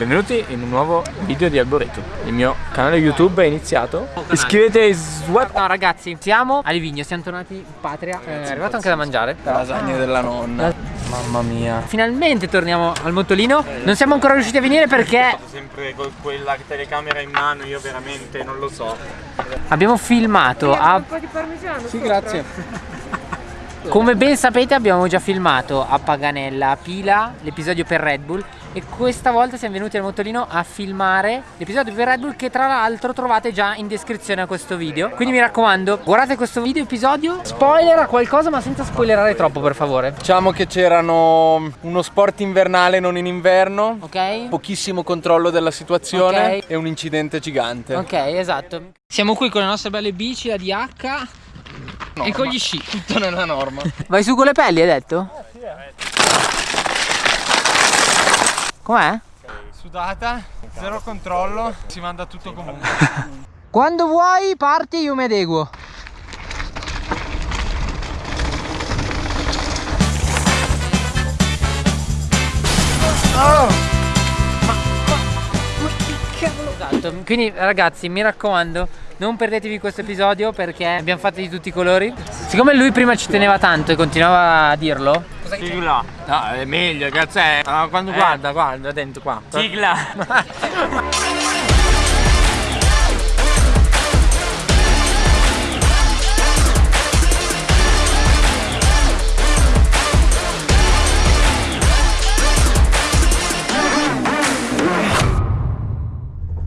Benvenuti in un nuovo video di Alboreto. Il mio canale YouTube è iniziato. Iscrivetevi Swap. No ragazzi, siamo a Livigno, siamo tornati in patria. Eh, è arrivato anche da mangiare. La lasagna della nonna. Mamma mia. Finalmente torniamo al mottolino. Non siamo ancora riusciti a venire perché sempre con quella telecamera in mano, io veramente non lo so. abbiamo filmato a Un po' di parmigiano. Sì, grazie. Come ben sapete abbiamo già filmato a Paganella, a Pila, l'episodio per Red Bull e questa volta siamo venuti al motorino a filmare l'episodio per Red Bull che tra l'altro trovate già in descrizione a questo video. Quindi mi raccomando, guardate questo video episodio, spoiler a qualcosa ma senza spoilerare troppo per favore. Diciamo che c'erano uno sport invernale non in inverno, Ok? pochissimo controllo della situazione Ok. e un incidente gigante. Ok, esatto. Siamo qui con le nostre belle bici, la DH e con gli sci. Tutto nella norma. Vai su con le pelli, hai detto? Com'è? Sudata, zero controllo, si manda tutto comunque. Quando vuoi parti io mi adeguo. Esatto, quindi ragazzi mi raccomando non perdetevi questo episodio perché abbiamo fatto di tutti i colori Siccome lui prima ci teneva tanto e continuava a dirlo Sigla. No, è meglio, cazzo è. Ah, quando guarda, guarda dentro qua. Sigla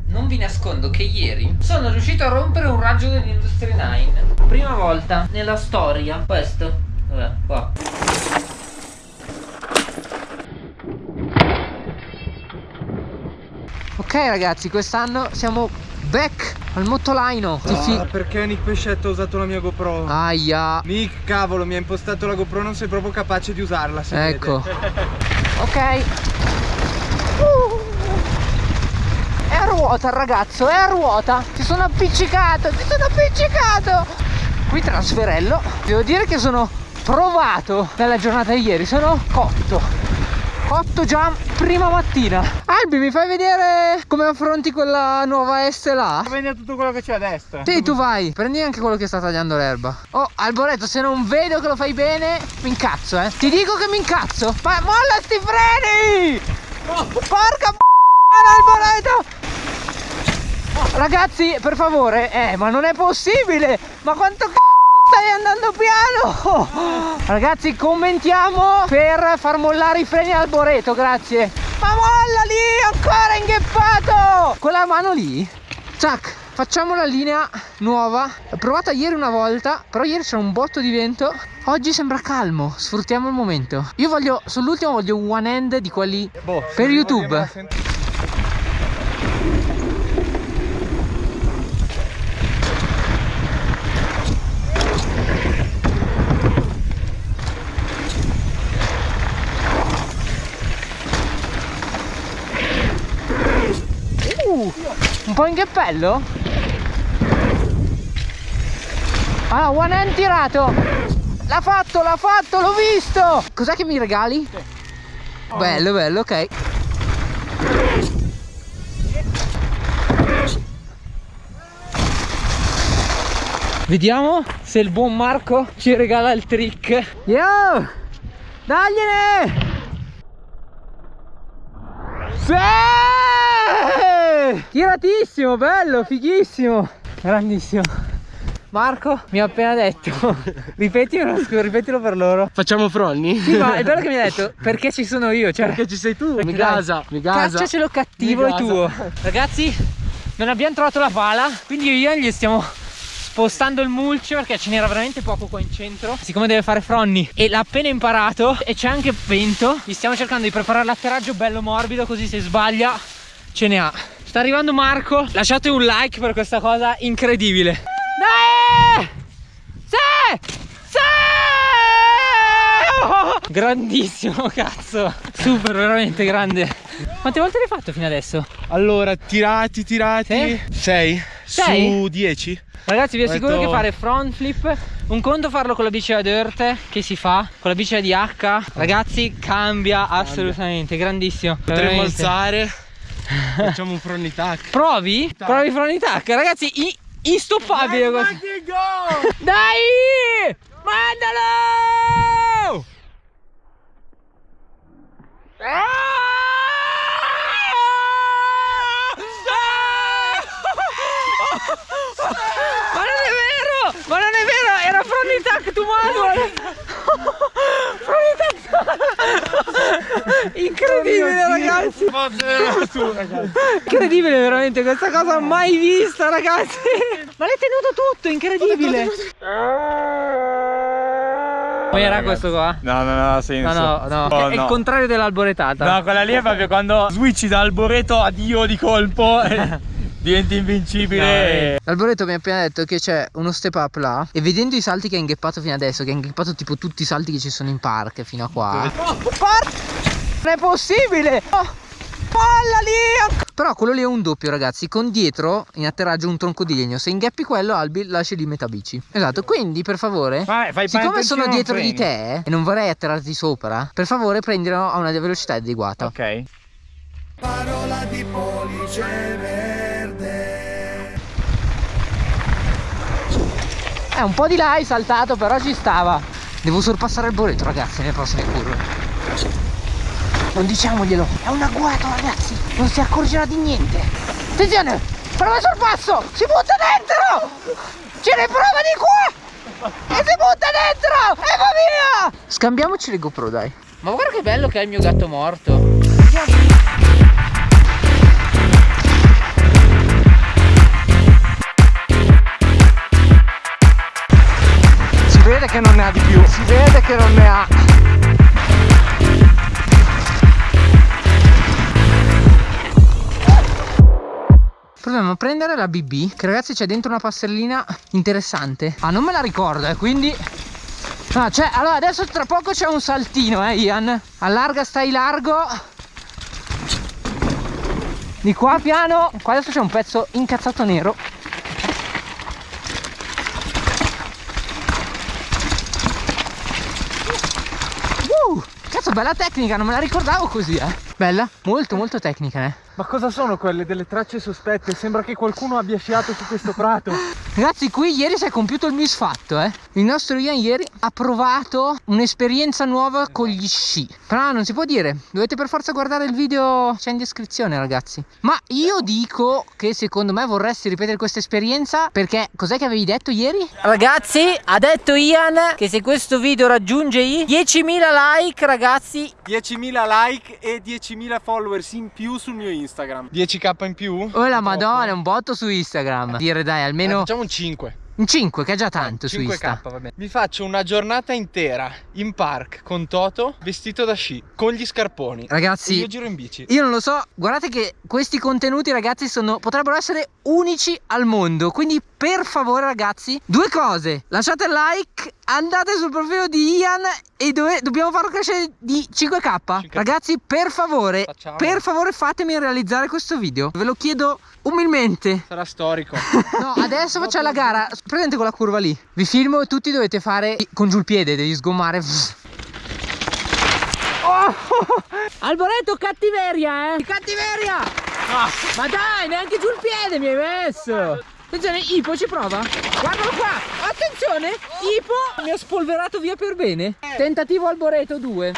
Non vi nascondo che ieri sono riuscito a rompere un raggio dell'Industry 9 Prima volta nella storia Questo Vabbè, qua Ok ragazzi, quest'anno siamo back al mottolaino Ah, perché Nick Pescetto ha usato la mia GoPro? Aia Nick, cavolo, mi ha impostato la GoPro, non sei proprio capace di usarla, Ecco. Ok Uh. È a ruota il ragazzo, è a ruota Ti sono appiccicato, ti sono appiccicato Qui trasferello Devo dire che sono provato nella giornata di ieri Sono cotto Cotto già prima mattina Albi mi fai vedere come affronti quella nuova SLA? Prendi tutto quello che c'è a destra. Sì, tu vai, prendi anche quello che sta tagliando l'erba. Oh, Alboreto, se non vedo che lo fai bene, mi incazzo, eh. Ti dico che mi incazzo. Ma molla sti freni! Porca b***a, Alboreto! Ragazzi, per favore, eh, ma non è possibile! Ma quanto c***o stai andando piano? Ragazzi, commentiamo per far mollare i freni al Alboreto, grazie. Ma molla lì, ancora ingheppato! Con la mano lì? Zac, facciamo la linea nuova. L'ho provata ieri una volta, però ieri c'era un botto di vento. Oggi sembra calmo, sfruttiamo il momento. Io voglio, sull'ultimo voglio un one hand di quelli per YouTube. Uh, un po' in cappello? Ah, one hand tirato! L'ha fatto, l'ha fatto, l'ho visto! Cos'è che mi regali? Bello, bello, ok. Vediamo se il buon Marco ci regala il trick. Yo! Dagliene! Sì! Tiratissimo, bello, fighissimo Grandissimo Marco mi ha appena detto Ripetilo, scusa, ripetilo per loro Facciamo fronni? Sì, ma è bello che mi ha detto Perché ci sono io, cioè Perché ci sei tu? Mi gasa, mi gasa. Cacciacelo cattivo gasa. tuo Ragazzi, non abbiamo trovato la pala Quindi io e Ian gli stiamo spostando il mulch perché ce n'era veramente poco qua in centro Siccome deve fare fronni e l'ha appena imparato e c'è anche vento Gli stiamo cercando di preparare l'atterraggio bello morbido così se sbaglia ce ne ha Sta arrivando Marco Lasciate un like per questa cosa incredibile Dai! Sì! Sì! Oh! Grandissimo cazzo Super veramente grande Quante volte l'hai fatto fino adesso? Allora, tirati, tirati. 6 Sei? su 10. Ragazzi vi assicuro detto- che fare front flip Un conto farlo con la bici da dirt Che si fa Con la bici da DH Ragazzi cambia assolutamente Grandissimo Potremmo Veramente. alzare. Facciamo un front attack. Provi? Provi front attack, ragazzi, i- instoppabile così. Dai! Mandalo! Ma non è vero! Ma non è vero! Era front attack to manual! Incredibile ragazzi! Incredibile veramente questa cosa mai vista ragazzi! Ma l'hai tenuto tutto, incredibile! Com'era questo qua? No, no, no, ha senso. No, no, no, Oh, è il contrario dell'alboretata. No, quella lì è proprio quando switchi da alboreto a dio di colpo diventi invincibile. L'alboreto mi ha appena detto che c'è uno step up là e vedendo i salti che ha ingheppato fino adesso, che ha ingheppato tipo tutti i salti che ci sono in park fino a qua. Oh! Non è possibile! Oh, palla lì! Però quello lì è un doppio ragazzi, con dietro in atterraggio un tronco di legno. Se ingheppi quello Albi lasci lì metà bici. Esatto, quindi per favore, Vabbè, fai siccome sono dietro di te e non vorrei atterrarti sopra, per favore prendilo a una velocità adeguata. Ok. Eh, un po' di là hai saltato, però ci stava. Devo sorpassare il boreto, ragazzi, nelle prossime curve. Non diciamoglielo, è un agguato, ragazzi. Non si accorgerà di niente. Attenzione, prova sul passo. Si butta dentro. Ce ne prova di qua. E si butta dentro. E va via. Scambiamoci le GoPro, dai. Ma guarda che bello che è il mio gatto morto. Vede che non ne ha di più. Si vede che non ne ha. Proviamo a prendere la BB Che ragazzi c'è dentro una passerellina interessante Ah non me la ricordo eh quindi No c'è Allora adesso tra poco c'è un saltino eh Ian Allarga stai largo Di qua piano Qua adesso c'è un pezzo incazzato nero Uh, Cazzo bella tecnica non me la ricordavo così eh Bella Molto molto tecnica eh Ma cosa sono quelle delle tracce sospette? Sembra che qualcuno abbia sciato su questo prato. Ragazzi qui ieri si è compiuto il misfatto eh. Il nostro Ian ieri ha provato un'esperienza nuova con gli sci. Però non si può dire. Dovete per forza guardare il video C'è in descrizione ragazzi. Ma io dico che secondo me vorresti ripetere questa esperienza Perché cos'è che avevi detto ieri? Ragazzi ha detto Ian Che se questo video raggiunge i 10.000 like ragazzi. 10.000 like e 10.000 followers in più sul mio Instagram. 10k in più? Oh la madonna un botto su Instagram. Dire dai almeno facciamo un 5. un 5 che è già tanto su 5k Insta va bene. Vi faccio una giornata intera in park con Toto vestito da sci con gli scarponi. Ragazzi E io giro in bici. Io non lo so, guardate che questi contenuti ragazzi sono, potrebbero essere unici al mondo. Quindi per favore ragazzi, due cose. Lasciate il like, andate sul profilo di Ian e dove, dobbiamo farlo crescere di 5k Ragazzi per favore, Facciamo. per favore fatemi realizzare questo video. Ve lo chiedo umilmente. Sarà storico. No, adesso facciamo la gara. Presente con la curva lì. Vi filmo e tutti dovete fare con giù il piede, devi sgommare. Oh! Alboreto cattiveria eh? Cattiveria Ma dai neanche giù il piede mi hai messo. Attenzione Ipo ci prova. Guardalo qua. Attenzione Ipo mi ha spolverato via per bene. Tentativo Alboreto 2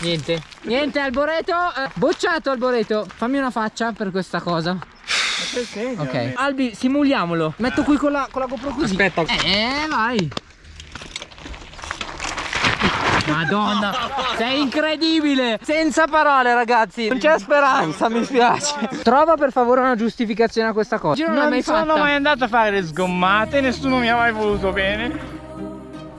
Niente. Niente Alboreto eh, Bocciato Alboreto. Fammi una faccia per questa cosa. Ok. Albi simuliamolo. Metto qui con la, con la GoPro così. Aspetta. Eh vai Madonna Sei incredibile. Senza parole ragazzi. Non c'è speranza mi spiace. Trova per favore una giustificazione a questa cosa. Io non, l'ho mai fatta. andato a fare le sgommate, nessuno mi ha mai voluto bene.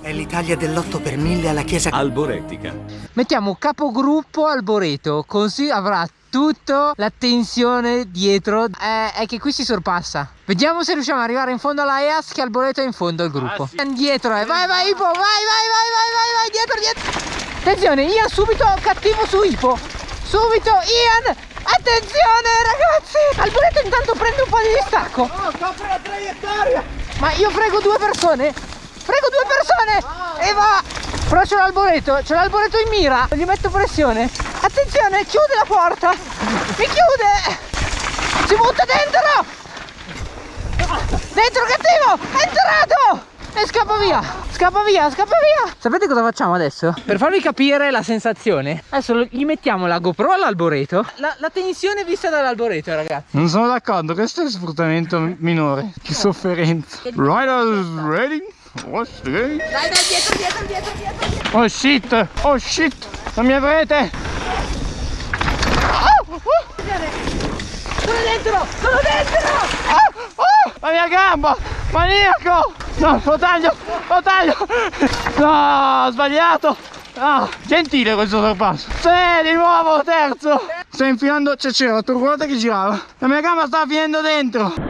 È l'Italia dell'8 per 1000 alla chiesa. Alboretica. Mettiamo capogruppo Alboreto Così avrà tutta l'attenzione dietro Eh, È che qui si sorpassa. Vediamo se riusciamo ad arrivare in fondo alla EAS Che Alboreto è in fondo al gruppo. Dietro eh. Vai vai Ipo Vai vai vai vai vai vai Dietro dietro. Attenzione Ian subito cattivo su Ipo. Subito Ian Attenzione ragazzi. Alboreto intanto prende un po' di distacco. Oh copre la traiettoria. Ma io frego due persone? Frego due persone? E va Però c'è l'alboreto, c'è l'alboreto in mira. Gli metto pressione. Attenzione, chiude la porta. Mi chiude. Si butta dentro. Dentro cattivo, è entrato. E scappa via, scappa via, scappa via Sapete cosa facciamo adesso? Per farvi capire la sensazione Adesso gli mettiamo la GoPro all'alboreto la, la tensione vista dall'alboreto ragazzi Non sono d'accordo, questo è sfruttamento minore. Che sofferenza. Riders ready? What's the game? Dai dai dietro dietro dietro dietro Oh shit! Oh shit! Non mi avrete! Sono dentro, sono dentro Oh, oh, la mia gamba! Maniaco! No, lo taglio! Lo taglio! No, ho sbagliato! Ah, gentile questo sorpasso! Sì, di nuovo, terzo! Sto infilando, cioè c'era la ruota che girava. La mia gamba stava finendo dentro!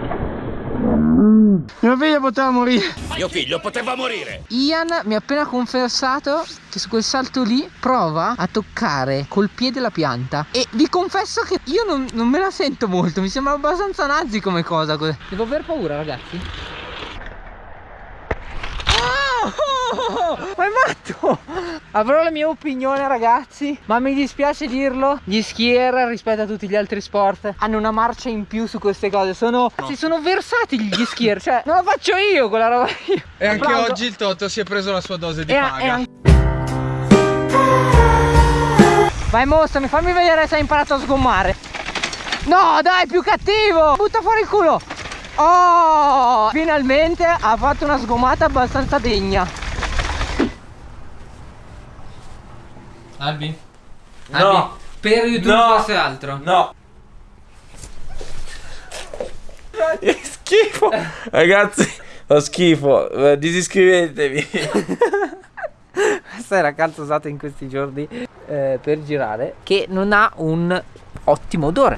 Mio figlio poteva morire. Ian mi ha appena confessato che su quel salto lì prova a toccare col piede la pianta. E vi confesso che io non, non me la sento molto, mi sembra abbastanza nazi come cosa Devo aver paura ragazzi. Oh, ma è matto! Avrò la mia opinione ragazzi Ma mi dispiace dirlo Gli skier rispetto a tutti gli altri sport Hanno una marcia in più su queste cose. Sono, si sono versati gli skier Cioè non la faccio io quella roba io. E anche Applauso. oggi il Toto si è preso la sua dose di E- paga. e Vai mostrami, fammi vedere se hai imparato a sgommare. No dai, più cattivo! Butta fuori il culo. Oh Finalmente ha fatto una sgommata abbastanza degna Albi? Albi, per YouTube No. è altro No. Che schifo. Ragazzi, ho schifo. Eh, Disiscrivetevi. Questa è la calza usata in questi giorni eh, per girare Che non ha un ottimo odore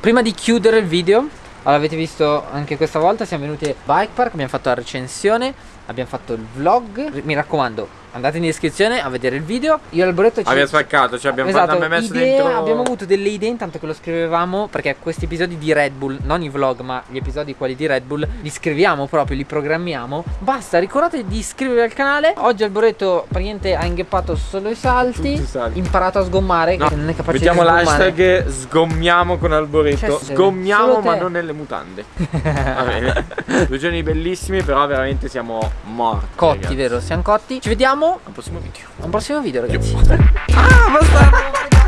Prima di chiudere il video allora, Avete visto anche questa volta Siamo venuti al bike park Abbiamo fatto la recensione Abbiamo fatto il vlog Mi raccomando Andate in descrizione a vedere il video Io e Alboreto ci Abbiamo spaccato, cioè abbiamo Esatto, fatto, messo idee, dentro. abbiamo avuto delle idee intanto che lo scrivevamo perché questi episodi di Red Bull, non i vlog ma gli episodi quelli di Red Bull, li scriviamo proprio, li programmiamo. Basta, ricordate di iscrivervi al canale. Oggi Alboreto praticamente ha ingheppato solo i salti, i salti. imparato a sgommare, No, che non è capace Mettiamo di sgommare. l'hashtag sgommiamo con Alboreto. Cioè, Sgommiamo ma non nelle mutande. Va bene. Due giorni bellissimi, però veramente siamo morti. Cotti, ragazzi. vero? Siamo cotti. Ci vediamo vediamo. A prossimo video. Al prossimo video, ragazzi. ah, bastardo!